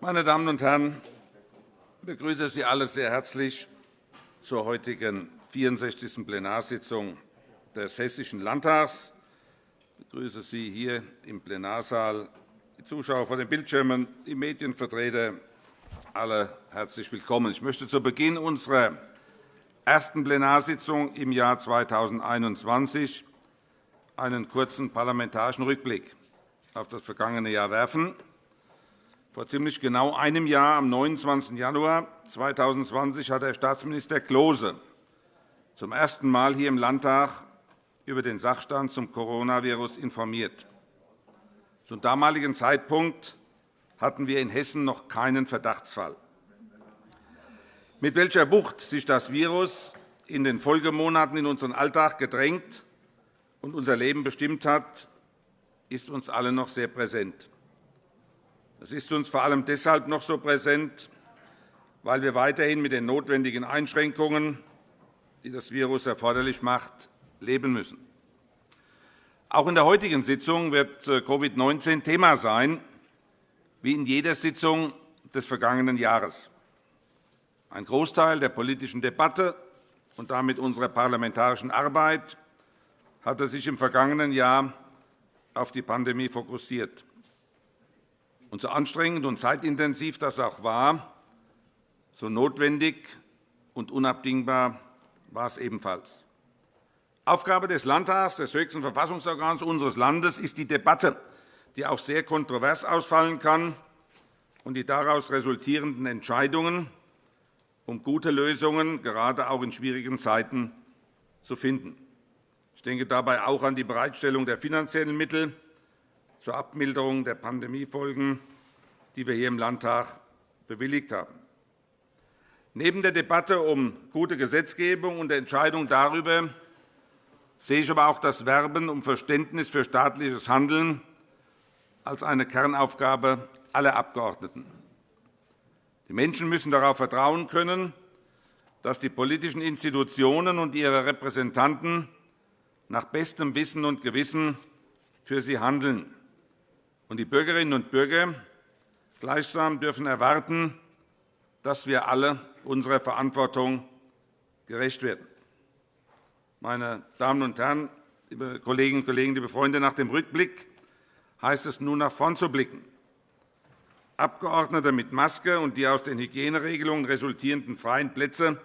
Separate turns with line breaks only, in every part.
Meine Damen und Herren, ich begrüße Sie alle sehr herzlich zur heutigen 64. Plenarsitzung des Hessischen Landtags. Ich begrüße Sie hier im Plenarsaal, die Zuschauer vor den Bildschirmen, die Medienvertreter, alle herzlich willkommen. Ich möchte zu Beginn unserer ersten Plenarsitzung im Jahr 2021 einen kurzen parlamentarischen Rückblick auf das vergangene Jahr werfen. Vor ziemlich genau einem Jahr, am 29. Januar 2020, hat Herr Staatsminister Klose zum ersten Mal hier im Landtag über den Sachstand zum Coronavirus informiert. Zum damaligen Zeitpunkt hatten wir in Hessen noch keinen Verdachtsfall. Mit welcher Wucht sich das Virus in den Folgemonaten in unseren Alltag gedrängt und unser Leben bestimmt hat, ist uns allen noch sehr präsent. Es ist uns vor allem deshalb noch so präsent, weil wir weiterhin mit den notwendigen Einschränkungen, die das Virus erforderlich macht, leben müssen. Auch in der heutigen Sitzung wird äh, Covid-19 Thema sein, wie in jeder Sitzung des vergangenen Jahres. Ein Großteil der politischen Debatte und damit unserer parlamentarischen Arbeit hatte sich im vergangenen Jahr auf die Pandemie fokussiert. Und so anstrengend und zeitintensiv das auch war, so notwendig und unabdingbar war es ebenfalls. Aufgabe des Landtags, des höchsten Verfassungsorgans unseres Landes, ist die Debatte, die auch sehr kontrovers ausfallen kann, und die daraus resultierenden Entscheidungen, um gute Lösungen gerade auch in schwierigen Zeiten zu finden. Ich denke dabei auch an die Bereitstellung der finanziellen Mittel zur Abmilderung der Pandemiefolgen, die wir hier im Landtag bewilligt haben. Neben der Debatte um gute Gesetzgebung und der Entscheidung darüber sehe ich aber auch das Werben um Verständnis für staatliches Handeln als eine Kernaufgabe aller Abgeordneten. Die Menschen müssen darauf vertrauen können, dass die politischen Institutionen und ihre Repräsentanten nach bestem Wissen und Gewissen für sie handeln. Und die Bürgerinnen und Bürger gleichsam dürfen erwarten, dass wir alle unserer Verantwortung gerecht werden. Meine Damen und Herren, liebe Kolleginnen und Kollegen, liebe Freunde, nach dem Rückblick heißt es nun nach vorn zu blicken. Abgeordnete mit Maske und die aus den Hygieneregelungen resultierenden freien Plätze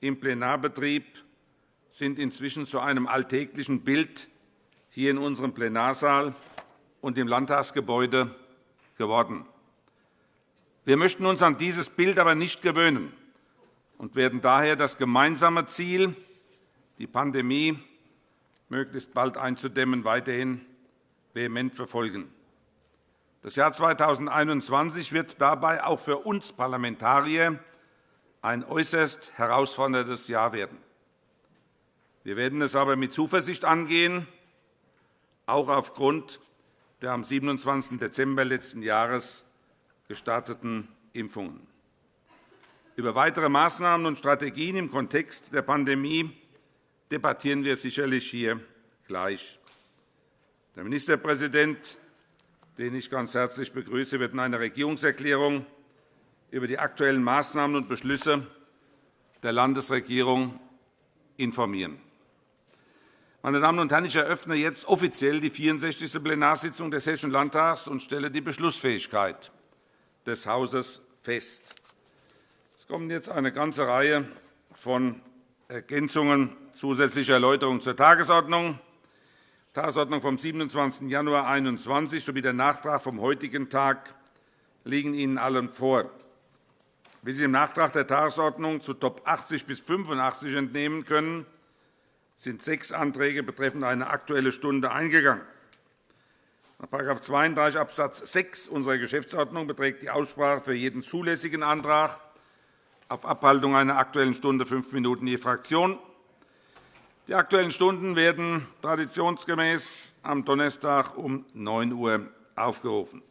im Plenarbetrieb sind inzwischen zu einem alltäglichen Bild hier in unserem Plenarsaal und im Landtagsgebäude geworden. Wir möchten uns an dieses Bild aber nicht gewöhnen und werden daher das gemeinsame Ziel, die Pandemie möglichst bald einzudämmen, weiterhin vehement verfolgen. Das Jahr 2021 wird dabei auch für uns Parlamentarier ein äußerst herausforderndes Jahr werden. Wir werden es aber mit Zuversicht angehen, auch aufgrund der am 27. Dezember letzten Jahres gestarteten Impfungen. Über weitere Maßnahmen und Strategien im Kontext der Pandemie debattieren wir sicherlich hier gleich. Der Ministerpräsident den ich ganz herzlich begrüße, wird in einer Regierungserklärung über die aktuellen Maßnahmen und Beschlüsse der Landesregierung informieren. Meine Damen und Herren, ich eröffne jetzt offiziell die 64. Plenarsitzung des Hessischen Landtags und stelle die Beschlussfähigkeit des Hauses fest. Es kommen jetzt eine ganze Reihe von Ergänzungen zusätzlicher Erläuterungen zur Tagesordnung. Tagesordnung vom 27. Januar 2021 sowie der Nachtrag vom heutigen Tag liegen Ihnen allen vor. Wie Sie im Nachtrag der Tagesordnung zu Top 80 bis 85 entnehmen können, sind sechs Anträge betreffend eine Aktuelle Stunde eingegangen. Nach § 32 Abs. 6 unserer Geschäftsordnung beträgt die Aussprache für jeden zulässigen Antrag auf Abhaltung einer Aktuellen Stunde fünf Minuten je Fraktion. Die Aktuellen Stunden werden traditionsgemäß am Donnerstag um 9 Uhr aufgerufen.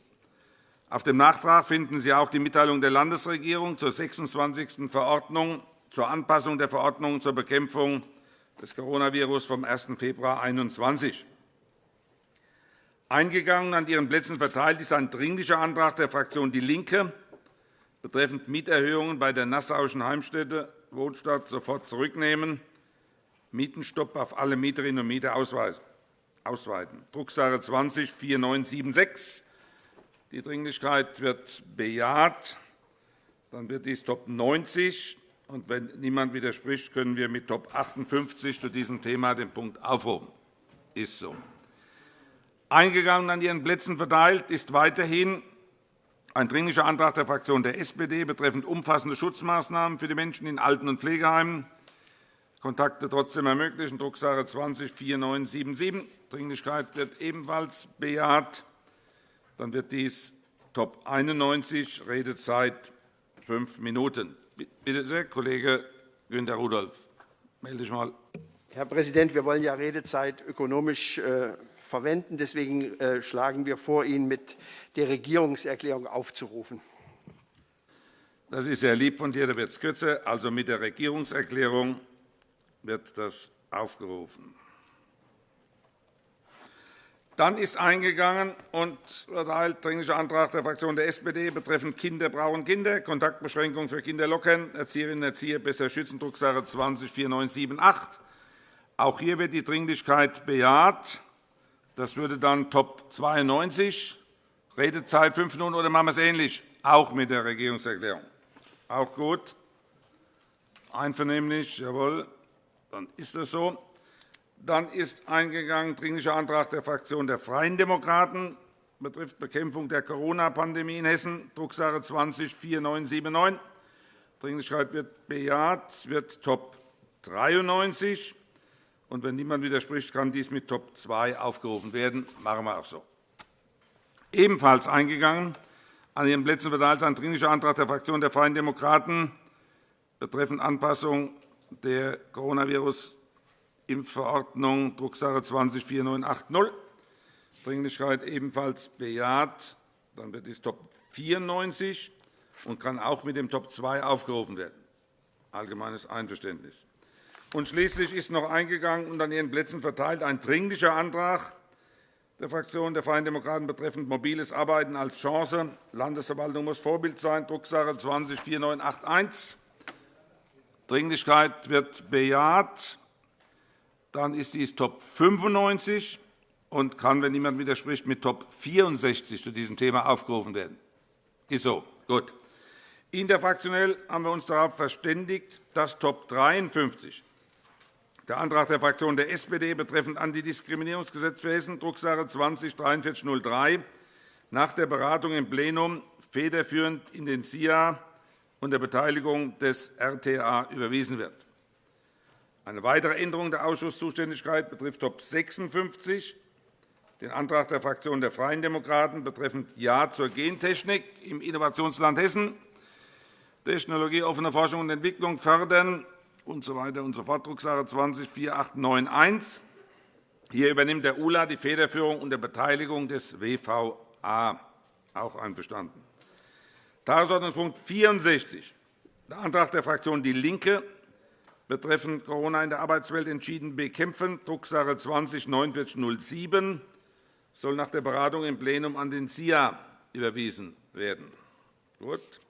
Auf dem Nachtrag finden Sie auch die Mitteilung der Landesregierung zur 26. Verordnung zur Anpassung der Verordnung zur Bekämpfung des Coronavirus vom 1. Februar 2021. Eingegangen an Ihren Plätzen verteilt ist ein Dringlicher Antrag der Fraktion DIE LINKE betreffend Mieterhöhungen bei der Nassauischen Heimstätte Wohnstadt sofort zurücknehmen, Mietenstopp auf alle Mieterinnen und Mieter ausweiten. Drucksache 20 4976. Die Dringlichkeit wird bejaht. Dann wird dies Top 90. Und wenn niemand widerspricht, können wir mit Top 58 zu diesem Thema den Punkt aufrufen. Ist so. Eingegangen an Ihren Plätzen verteilt ist weiterhin ein Dringlicher Antrag der Fraktion der SPD betreffend umfassende Schutzmaßnahmen für die Menschen in Alten- und Pflegeheimen. Kontakte trotzdem ermöglichen, Drucksache 20 4977. Dringlichkeit wird ebenfalls bejaht. Dann wird dies Top 91, Redezeit fünf Minuten. Bitte sehr, Kollege Günter Rudolph. Melde dich mal.
Herr Präsident, wir wollen ja Redezeit ökonomisch äh, verwenden. Deswegen äh, schlagen wir vor, ihn mit der Regierungserklärung aufzurufen.
Das ist sehr lieb von dir, da wird es kürzer. Also mit der Regierungserklärung wird das aufgerufen. Dann ist eingegangen und erteilt Dringlicher Antrag der Fraktion der SPD betreffend Kinder brauchen Kinder, Kontaktbeschränkungen für Kinder lockern, Erzieherinnen und Erzieher besser schützen, Drucksache 20 4978. Auch hier wird die Dringlichkeit bejaht. Das würde dann Top 92, Redezeit fünf Minuten, oder machen wir es ähnlich, auch mit der Regierungserklärung? Auch gut. Einvernehmlich, jawohl. Dann ist das so. Dann ist eingegangen Dringlicher Antrag der Fraktion der Freien Demokraten betrifft Bekämpfung der Corona-Pandemie in Hessen, Drucksache 20 4979. Dringlichkeit wird bejaht, wird Top 93. Und wenn niemand widerspricht, kann dies mit Top 2 aufgerufen werden. Das machen wir auch so. Ebenfalls eingegangen an Ihren Plätzen verteilt ein Dringlicher Antrag der Fraktion der Freien Demokraten betreffend Anpassung der Coronavirus-Impfverordnung, Drucksache 20 4980. Dringlichkeit ebenfalls bejaht. Dann wird dies Top 94 und kann auch mit dem Top 2 aufgerufen werden. Allgemeines Einverständnis. Und schließlich ist noch eingegangen und an Ihren Plätzen verteilt ein Dringlicher Antrag der Fraktion der Freien Demokraten betreffend mobiles Arbeiten als Chance. Landesverwaltung muss Vorbild sein, Drucksache 20 4981. Dringlichkeit wird bejaht. Dann ist dies Top 95 und kann, wenn niemand widerspricht, mit Top 64 zu diesem Thema aufgerufen werden. Ist so. Gut. Interfraktionell haben wir uns darauf verständigt, dass Top 53 der Antrag der Fraktion der SPD betreffend Antidiskriminierungsgesetz für Hessen, Drucksache 20 4303, nach der Beratung im Plenum federführend in den SIA unter Beteiligung des RTA überwiesen wird. Eine weitere Änderung der Ausschusszuständigkeit betrifft Top 56, den Antrag der Fraktion der Freien Demokraten betreffend Ja zur Gentechnik im Innovationsland Hessen, technologieoffene Forschung und Entwicklung fördern und so und so Drucksache 20 4891. Hier übernimmt der ULA die Federführung unter Beteiligung des WVA. Auch einverstanden. Tagesordnungspunkt 64, der Antrag der Fraktion DIE LINKE betreffend Corona in der Arbeitswelt entschieden bekämpfen, Drucksache 20 4907, soll nach der Beratung im Plenum an den SIA überwiesen werden. Gut.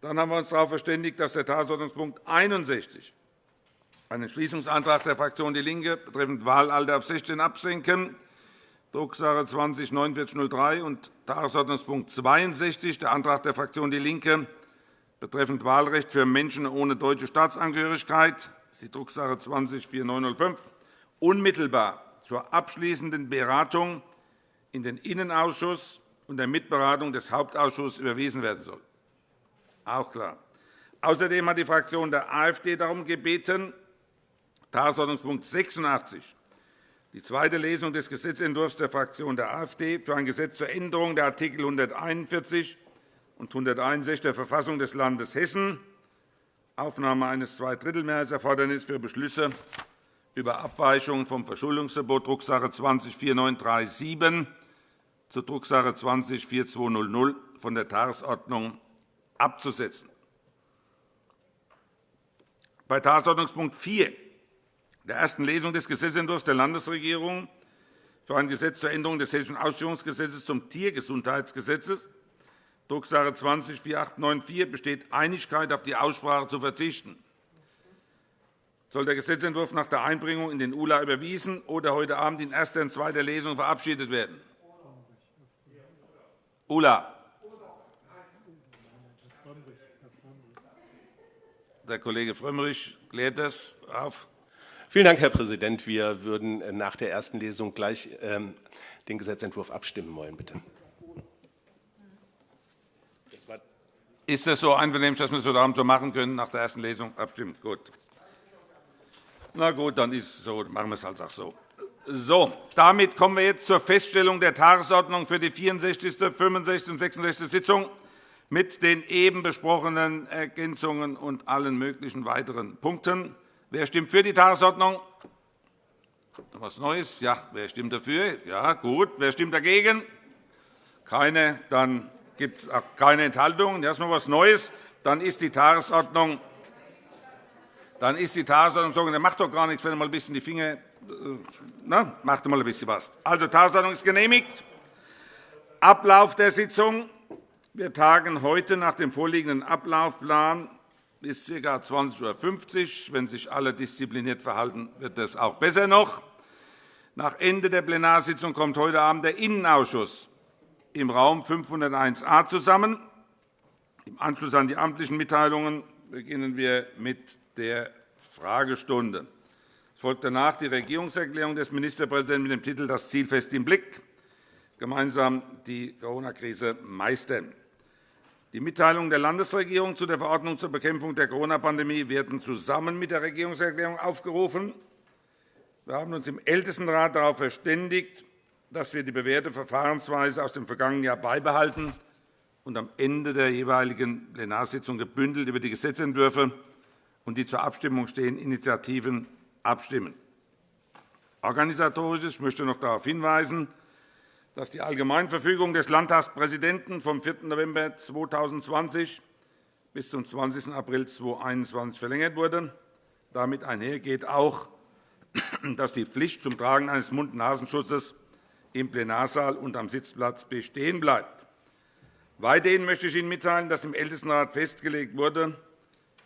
Dann haben wir uns darauf verständigt, dass der Tagesordnungspunkt 61 ein Entschließungsantrag der Fraktion DIE LINKE betreffend Wahlalter auf 16 absenken, Drucksache 20 4903 und Tagesordnungspunkt 62, der Antrag der Fraktion DIE LINKE betreffend Wahlrecht für Menschen ohne deutsche Staatsangehörigkeit, die Drucksache 20 4905, unmittelbar zur abschließenden Beratung in den Innenausschuss und der Mitberatung des Hauptausschusses überwiesen werden soll. Auch klar. Außerdem hat die Fraktion der AfD darum gebeten, Tagesordnungspunkt 86, die zweite Lesung des Gesetzentwurfs der Fraktion der AfD für ein Gesetz zur Änderung der Art. 141 und 161 der Verfassung des Landes Hessen, Aufnahme eines Zweidrittelmehrheitserfordernisses für Beschlüsse über Abweichungen vom Verschuldungsverbot, Drucksache 20 4937 zur Drucksache 20 4200 von der Tagesordnung abzusetzen. Bei Tagesordnungspunkt 4 der ersten Lesung des Gesetzentwurfs der Landesregierung für ein Gesetz zur Änderung des Hessischen Ausführungsgesetzes zum Tiergesundheitsgesetz Drucksache 20 4894 besteht Einigkeit, auf die Aussprache zu verzichten. Soll der Gesetzentwurf nach der Einbringung in den ULA überwiesen oder heute Abend in erster und zweiter Lesung verabschiedet werden? ULA. Der Kollege Frömmrich klärt das auf.
Vielen Dank, Herr Präsident. Wir würden nach der ersten Lesung gleich ähm, den Gesetzentwurf abstimmen wollen. Bitte.
Ist das so einvernehmlich, dass wir es heute Abend so machen können, nach der ersten Lesung abstimmen? Gut. Na gut, dann ist es so. Machen wir es halt auch so. So, damit kommen wir jetzt zur Feststellung der Tagesordnung für die 64., 65. und 66. Sitzung mit den eben besprochenen Ergänzungen und allen möglichen weiteren Punkten. Wer stimmt für die Tagesordnung? Was Neues? Ja. Wer stimmt dafür? Ja, gut. Wer stimmt dagegen? Keine. Dann gibt es keine Enthaltungen. Noch etwas Neues. Dann ist die Tagesordnung dann ist die Tagesordnung so, dann macht doch gar nichts, wenn ihr mal ein bisschen die Finger, äh, na, macht mal ein bisschen was. Also, Tagesordnung ist genehmigt. Ablauf der Sitzung. Wir tagen heute nach dem vorliegenden Ablaufplan bis ca. 20.50 Uhr. Wenn sich alle diszipliniert verhalten, wird das auch besser noch. Nach Ende der Plenarsitzung kommt heute Abend der Innenausschuss im Raum 501a zusammen. Im Anschluss an die amtlichen Mitteilungen beginnen wir mit der Fragestunde. Es folgt danach die Regierungserklärung des Ministerpräsidenten mit dem Titel Das Ziel fest im Blick gemeinsam die Corona-Krise meistern. Die Mitteilungen der Landesregierung zu der Verordnung zur Bekämpfung der Corona-Pandemie werden zusammen mit der Regierungserklärung aufgerufen. Wir haben uns im Ältestenrat darauf verständigt, dass wir die bewährte Verfahrensweise aus dem vergangenen Jahr beibehalten und am Ende der jeweiligen Plenarsitzung gebündelt über die Gesetzentwürfe und die zur Abstimmung stehenden Initiativen abstimmen. Organisatorisch ich möchte noch darauf hinweisen, dass die Allgemeinverfügung des Landtagspräsidenten vom 4. November 2020 bis zum 20. April 2021 verlängert wurde. Damit einhergeht auch, dass die Pflicht zum Tragen eines Mund-Nasenschutzes im Plenarsaal und am Sitzplatz bestehen bleibt. Weiterhin möchte ich Ihnen mitteilen, dass im Ältestenrat festgelegt wurde,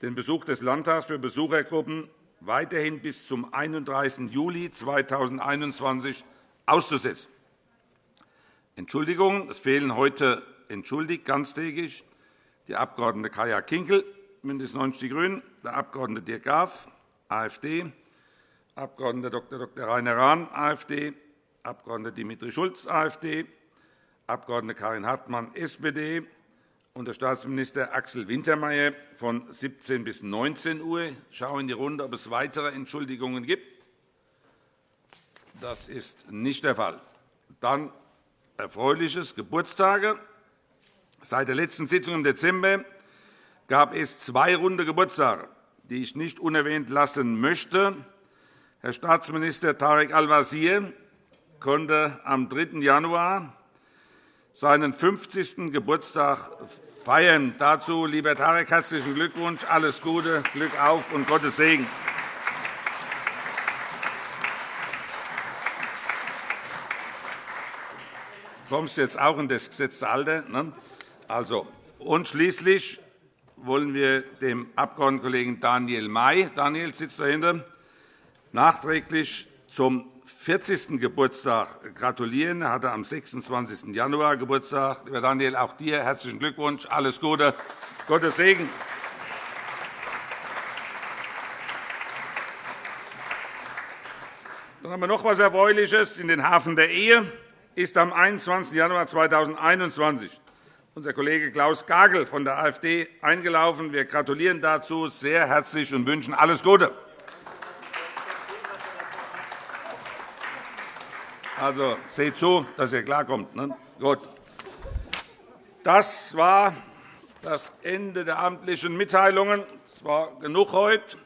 den Besuch des Landtags für Besuchergruppen weiterhin bis zum 31. Juli 2021 auszusetzen. Entschuldigung, es fehlen heute entschuldigt ganztägig die Abg. Kaya Kinkel, BÜNDNIS 90 die GRÜNEN, der Abg. Dirk Graf, AfD, Abg. Dr. Dr. Rainer Rahn, AfD, Abg. Dimitri Schulz, AfD, Abg. Karin Hartmann, SPD, und der Staatsminister Axel Wintermeyer von 17 bis 19 Uhr. Ich schaue in die Runde, ob es weitere Entschuldigungen gibt. Das ist nicht der Fall. Dann erfreuliches Geburtstage. Seit der letzten Sitzung im Dezember gab es zwei runde Geburtstage, die ich nicht unerwähnt lassen möchte. Herr Staatsminister Tarek Al-Wazir konnte am 3. Januar seinen 50. Geburtstag feiern. Dazu, lieber Tarek, herzlichen Glückwunsch, alles Gute, Glück auf und Gottes Segen. Du kommst jetzt auch in das gesetzte Alter. Ne? Also, und schließlich wollen wir dem Abgeordnetenkollegen Daniel May, Daniel sitzt dahinter, nachträglich zum 40. Geburtstag gratulieren. Er hatte am 26. Januar Geburtstag. Lieber Daniel, auch dir herzlichen Glückwunsch. Alles Gute. Gottes Segen. Dann haben wir noch etwas Erfreuliches. In den Hafen der Ehe ist am 21. Januar 2021 unser Kollege Klaus Gagel von der AfD eingelaufen. Wir gratulieren dazu sehr herzlich und wünschen alles Gute. Also seht zu, dass ihr klarkommt. Ne? Gut. Das war das Ende der amtlichen Mitteilungen. Es war genug heute.